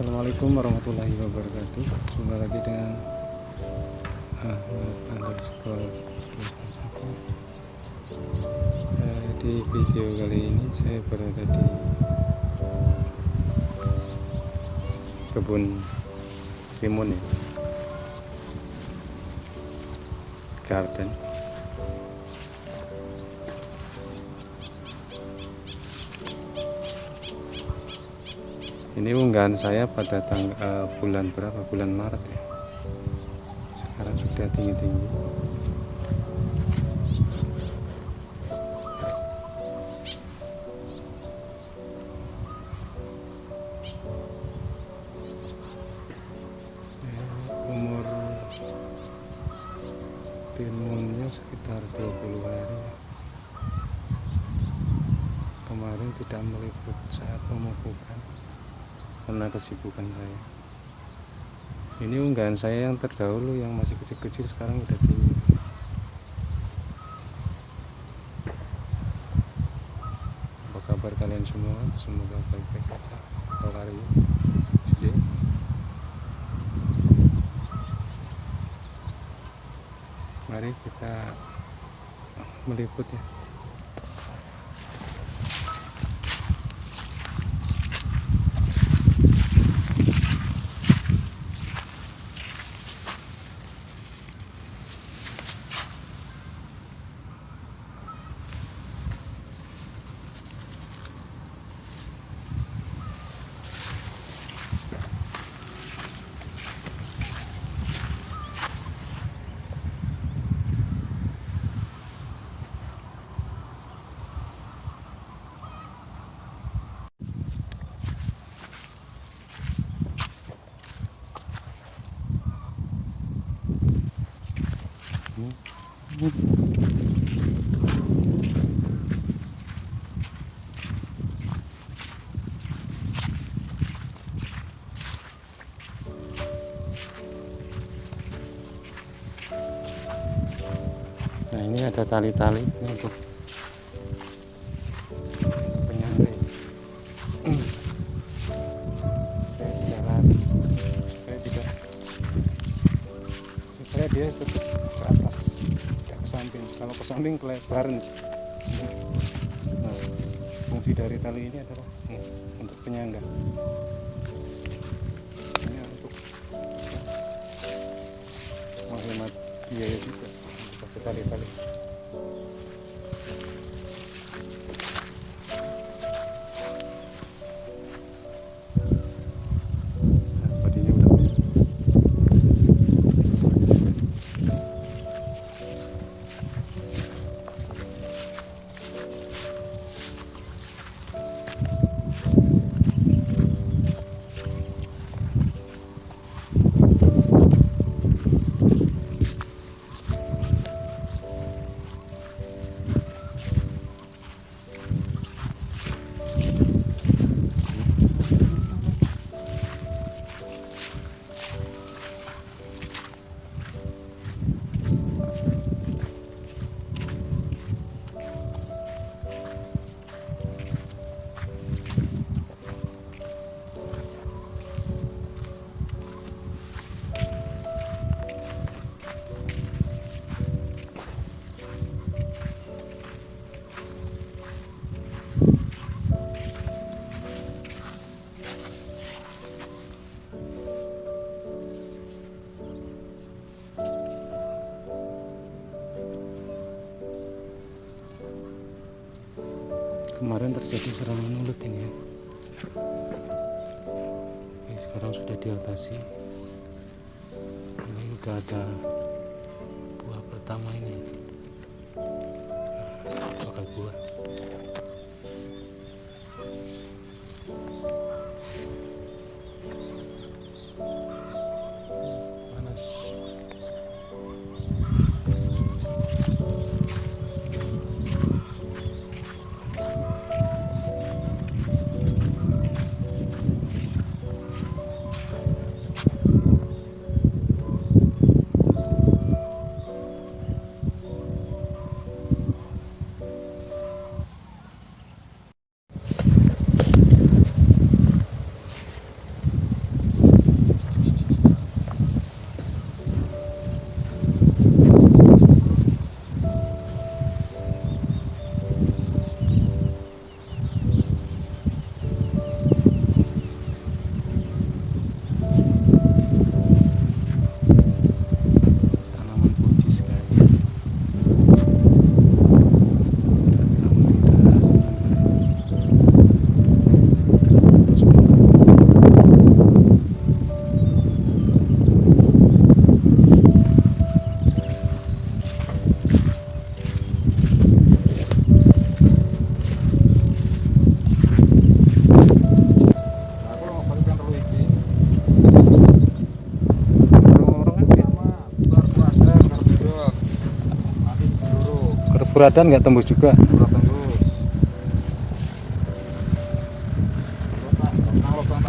Assalamualaikum warahmatullahi wabarakatuh. Jumpa lagi dengan Ahmad underscore eh, Di video kali ini saya berada di Kebun Timun ya. Garden ini unggahan saya pada tanggal uh, bulan berapa? Bulan Maret ya? Sekarang sudah tinggi-tinggi. Umur timunnya sekitar 20 hari. Kemarin tidak meliput saat pemupukan karena kesibukan saya. Ini unggahan saya yang terdahulu yang masih kecil-kecil sekarang udah tinggi. Apa kabar kalian semua? Semoga baik-baik saja. Kalau hari ini mari kita meliput ya Nah ini ada tali-tali untuk penyangga tidak lari supaya dia tetap ke atas tidak ke samping. Kalau ke samping kelebaran nah fungsi dari tali ini adalah ini, untuk penyangga. Ini untuk menghemat biaya juga pakai tali-tali kemarin terjadi serangan ulet ini ya. Oke, sekarang sudah diatasi. Ini udah ada buah pertama ini. Nah, bakal Puradan nggak tembus juga. Tembus. Terus lubang lubang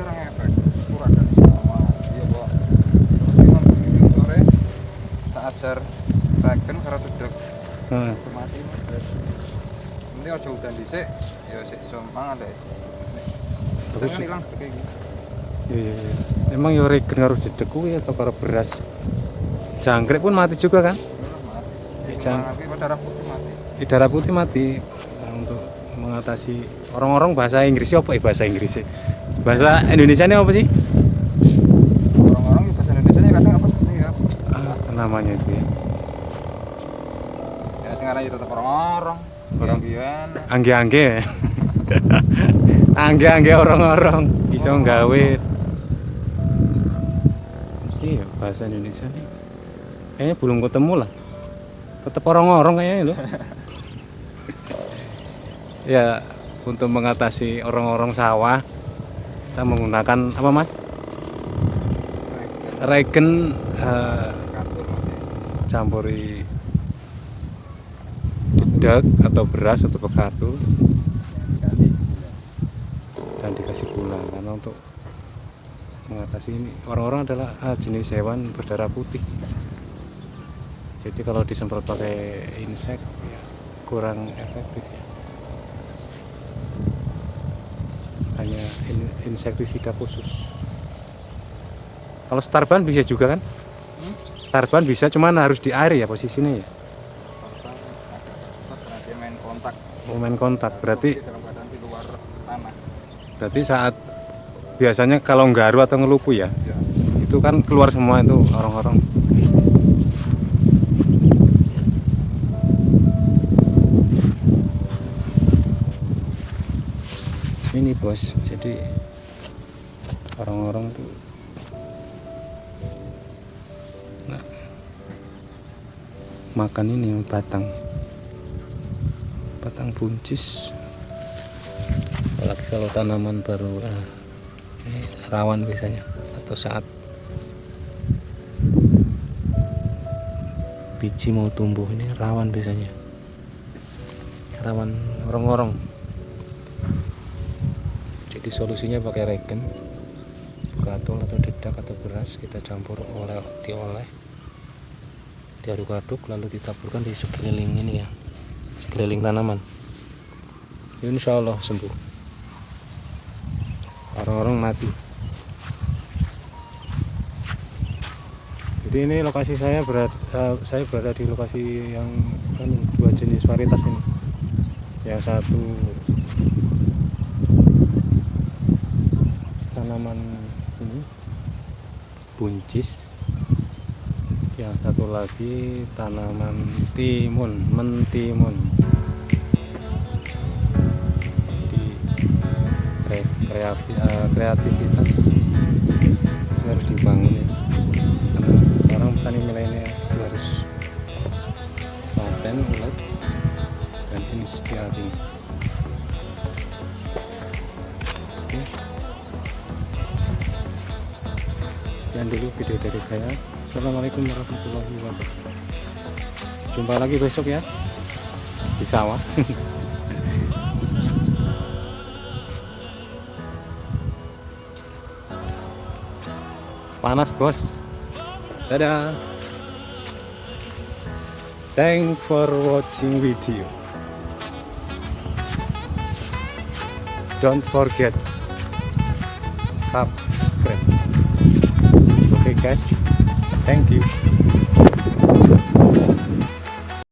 ora ngefek. Puradan sama. Iya. Terus sore tak ajar reken mati aja udan dhisik ya sik iso mangan hilang kayak gini Iya, iya. Emang yo regen karo dedek kuwi atau karo beras? Jangkrik pun mati juga kan? tapi darah putih mati? Di darah putih mati. Nah, untuk mengatasi orang-orang bahasa Inggris apa ya bahasa Inggris bahasa Indonesia ini apa sih? Orang-orang di bahasa Indonesia nya kadang apa sih? Ya. Ah, namanya itu ya. Ya sing aran ya tetep orang-orang. Orang. bian angge-angge. Angge-angge orang-orang. Bisa nggawe. Iya bahasa Indonesia nih kayaknya belum ketemu lah. Tetap orang-orang kayaknya loh. Ya untuk mengatasi orang-orang sawah kita menggunakan apa mas? Regen eh, mati campuri dedak atau beras atau pekatu dan dikasih gula. Karena untuk mengatasi ini orang-orang adalah ah, jenis hewan berdarah putih jadi kalau disemprot pakai insek ya kurang efektif hanya in- insektisida khusus. Kalau starban bisa juga kan? Hmm? starban bisa cuman harus di air ya posisinya ya. Dia main kontak. Mau main kontak. Berarti di luar tanah. Berarti saat biasanya kalau nggaru atau ngelupu ya ya itu kan keluar semua itu orang-orang ini bos. Jadi orang-orang tuh nah, makan ini batang. Batang buncis. Apalagi kalau tanaman baru ini rawan biasanya atau saat biji mau tumbuh ini rawan biasanya. Rawan orang-orang jadi solusinya pakai regen gatul atau dedak atau beras kita campur oleh diolah diaduk-aduk lalu ditaburkan di sekeliling ini ya sekeliling tanaman. Insya Allah sembuh. Orang-orang mati. Jadi ini lokasi saya berada saya berada di lokasi yang anu, dua jenis varietas ini. Yang satu tanaman ini. Buncis. Yang satu lagi tanaman timun mentimun. Jadi kre- kreatif, eh, kreativitas itu harus dibangun. Ya karena seorang petani milenial harus paten ulet dan inspiratif sekian dulu video dari saya. Assalamualaikum warahmatullahi wabarakatuh. Jumpa lagi besok ya. Di sawah. Panas bos. Dadah. Thank for watching video. Don't forget subscribe okay guys thank you